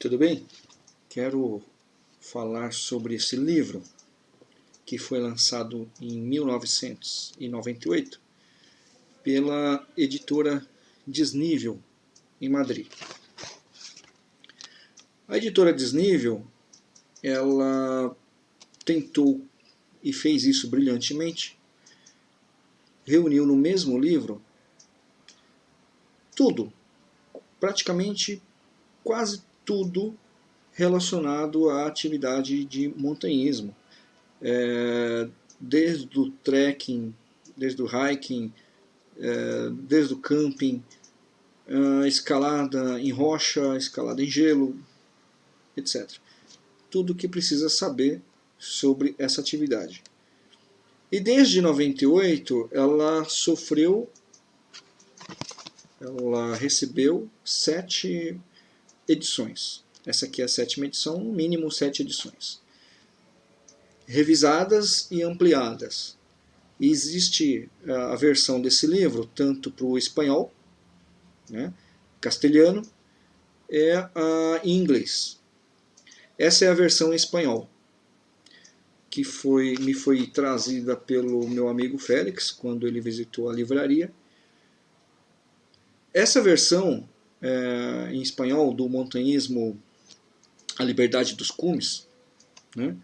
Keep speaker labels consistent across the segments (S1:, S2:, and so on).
S1: Tudo bem? Quero falar sobre esse livro que foi lançado em 1998 pela editora Desnível em Madrid. A editora Desnível ela tentou e fez isso brilhantemente, reuniu no mesmo livro tudo, praticamente quase tudo relacionado à atividade de montanhismo. É, desde o trekking, desde o hiking, é, desde o camping, escalada em rocha, escalada em gelo, etc. Tudo que precisa saber sobre essa atividade. E desde 98 ela sofreu, ela recebeu sete edições. Essa aqui é a sétima edição, no mínimo sete edições. Revisadas e ampliadas. E existe a versão desse livro tanto para o espanhol, né, castelhano, é a em inglês. Essa é a versão em espanhol, que foi, me foi trazida pelo meu amigo Félix, quando ele visitou a livraria. Essa versão é, em espanhol do montanhismo A Liberdade dos Cumes, né?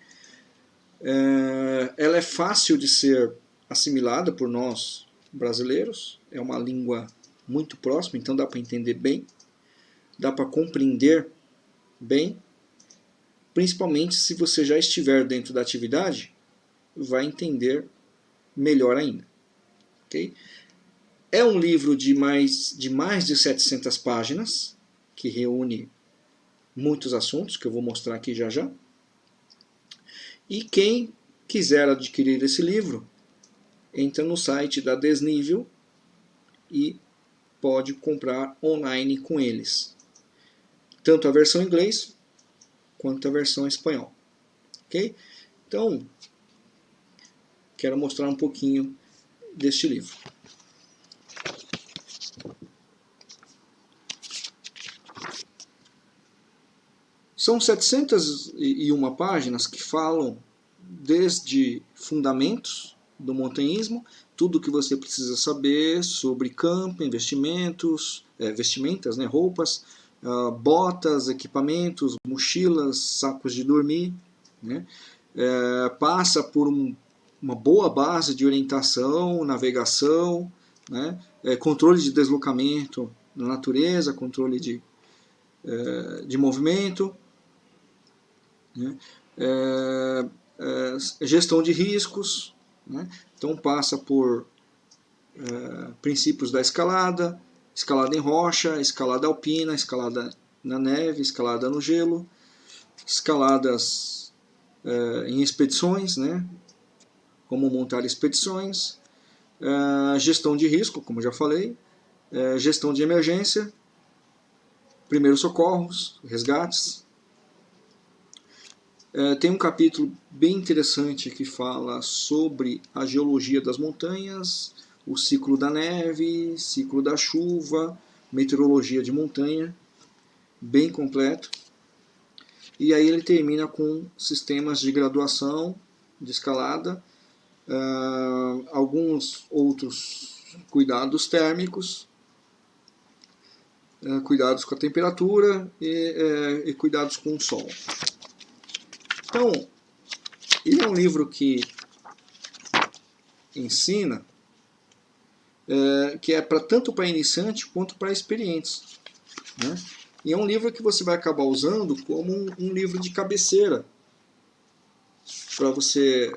S1: é, ela é fácil de ser assimilada por nós brasileiros, é uma língua muito próxima, então dá para entender bem, dá para compreender bem, principalmente se você já estiver dentro da atividade, vai entender melhor ainda. Okay? É um livro de mais de, mais de 700 páginas, que reúne muitos assuntos, que eu vou mostrar aqui já já. E quem quiser adquirir esse livro, entra no site da Desnível e pode comprar online com eles. Tanto a versão inglês quanto a versão espanhol. Ok? Então, quero mostrar um pouquinho deste livro. São 701 páginas que falam desde fundamentos do montanhismo, tudo o que você precisa saber sobre campo, investimentos, é, vestimentas, né, roupas, uh, botas, equipamentos, mochilas, sacos de dormir. Né, é, passa por um, uma boa base de orientação, navegação, né, é, controle de deslocamento na natureza, controle de, é, de movimento, né? É, é, gestão de riscos, né? então passa por é, princípios da escalada, escalada em rocha, escalada alpina, escalada na neve, escalada no gelo, escaladas é, em expedições, né? como montar expedições, é, gestão de risco, como já falei, é, gestão de emergência, primeiros socorros, resgates, tem um capítulo bem interessante que fala sobre a geologia das montanhas, o ciclo da neve, ciclo da chuva, meteorologia de montanha, bem completo. E aí ele termina com sistemas de graduação, de escalada, uh, alguns outros cuidados térmicos, uh, cuidados com a temperatura e, uh, e cuidados com o sol. Então, ele é um livro que ensina, é, que é para tanto para iniciante quanto para experientes. Né? E é um livro que você vai acabar usando como um, um livro de cabeceira, para você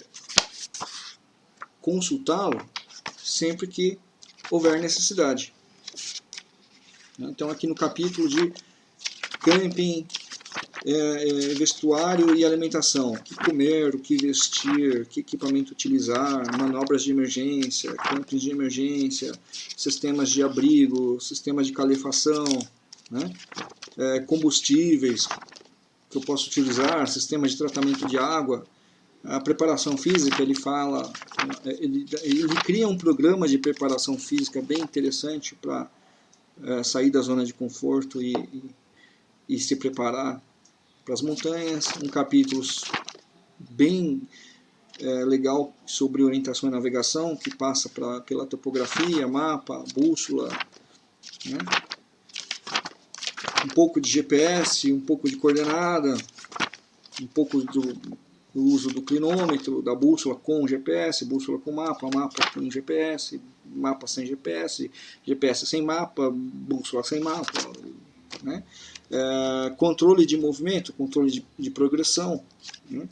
S1: consultá-lo sempre que houver necessidade. Então aqui no capítulo de camping, é, é, vestuário e alimentação. O que comer, o que vestir, que equipamento utilizar, manobras de emergência, campos de emergência, sistemas de abrigo, sistemas de calefação, né? é, combustíveis que eu posso utilizar, sistemas de tratamento de água, a preparação física, ele fala, ele, ele cria um programa de preparação física bem interessante para é, sair da zona de conforto e, e, e se preparar para as montanhas, um capítulo bem é, legal sobre orientação e navegação, que passa pra, pela topografia, mapa, bússola, né? um pouco de GPS, um pouco de coordenada, um pouco do, do, uso do clinômetro, da bússola com GPS, bússola com mapa, mapa com GPS, mapa sem GPS, GPS sem mapa, bússola sem mapa, né? É, controle de movimento, controle de, de progressão, né?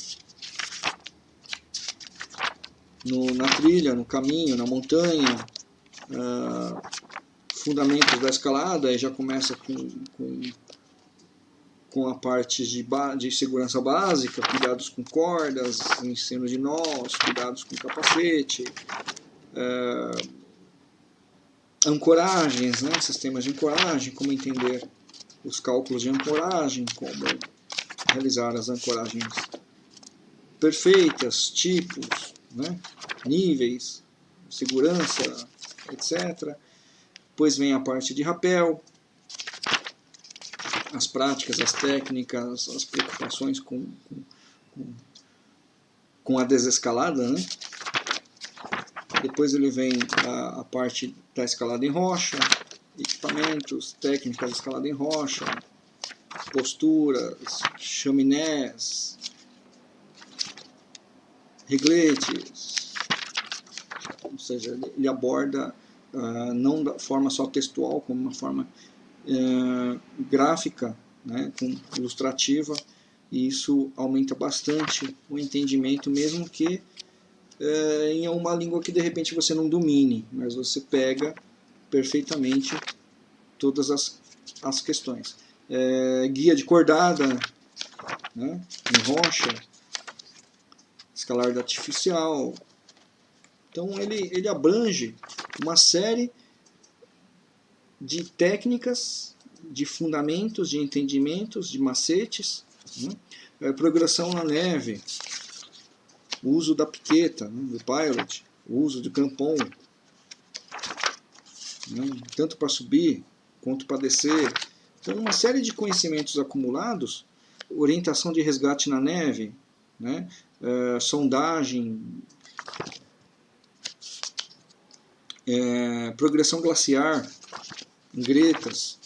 S1: no, na trilha, no caminho, na montanha, uh, fundamentos da escalada, aí já começa com, com, com a parte de, de segurança básica, cuidados com cordas, ensino de nós, cuidados com capacete, uh, ancoragens, né, sistemas de ancoragem, como entender os cálculos de ancoragem, como realizar as ancoragens perfeitas, tipos, né? níveis, segurança, etc. Depois vem a parte de rapel, as práticas, as técnicas, as preocupações com, com, com a desescalada. Né? Depois ele vem a, a parte da escalada em rocha, equipamentos, técnicas escalada em rocha, posturas, chaminés, regletes, ou seja, ele aborda uh, não da forma só textual, como uma forma uh, gráfica, né, com ilustrativa, e isso aumenta bastante o entendimento, mesmo que uh, em uma língua que de repente você não domine, mas você pega perfeitamente todas as, as questões. É, guia de cordada, né, em rocha, escalar artificial. Então ele, ele abrange uma série de técnicas, de fundamentos, de entendimentos, de macetes, né? é, progressão na neve, o uso da piqueta, né? do pilot, o uso do campon, né? tanto para subir quanto para descer. Então uma série de conhecimentos acumulados, orientação de resgate na neve, né? É, sondagem, é, progressão glaciar, gretas.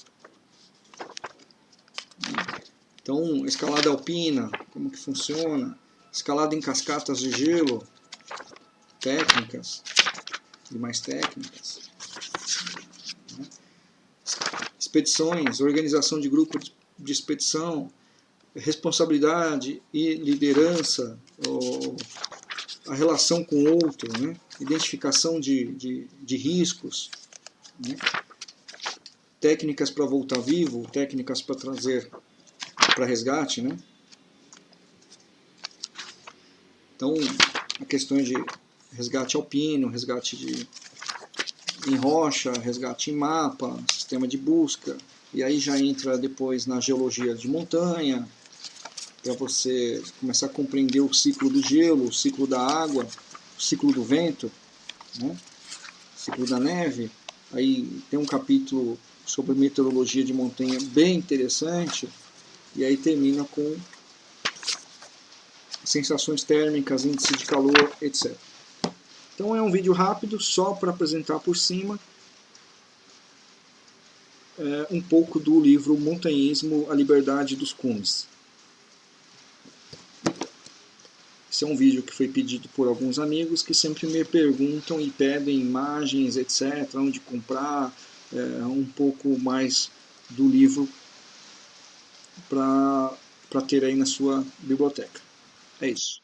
S1: Então, escalada alpina, como que funciona, escalada em cascatas de gelo, técnicas e mais técnicas. Expedições, organização de grupo de expedição, responsabilidade e liderança, a relação com o outro, né? identificação de, de, de riscos, né? técnicas para voltar vivo, técnicas para trazer para resgate. Né? Então, a questão de resgate alpino, resgate de, em rocha, resgate em mapa, sistema de busca, e aí já entra depois na geologia de montanha, para você começar a compreender o ciclo do gelo, o ciclo da água, o ciclo do vento, né? o ciclo da neve. Aí tem um capítulo sobre meteorologia de montanha bem interessante, e aí termina com sensações térmicas, índice de calor, etc. Então é um vídeo rápido, só para apresentar por cima é, um pouco do livro Montanhismo, a Liberdade dos Cumes. Esse é um vídeo que foi pedido por alguns amigos que sempre me perguntam e pedem imagens, etc., onde comprar, é, um pouco mais do livro para ter aí na sua biblioteca. É isso.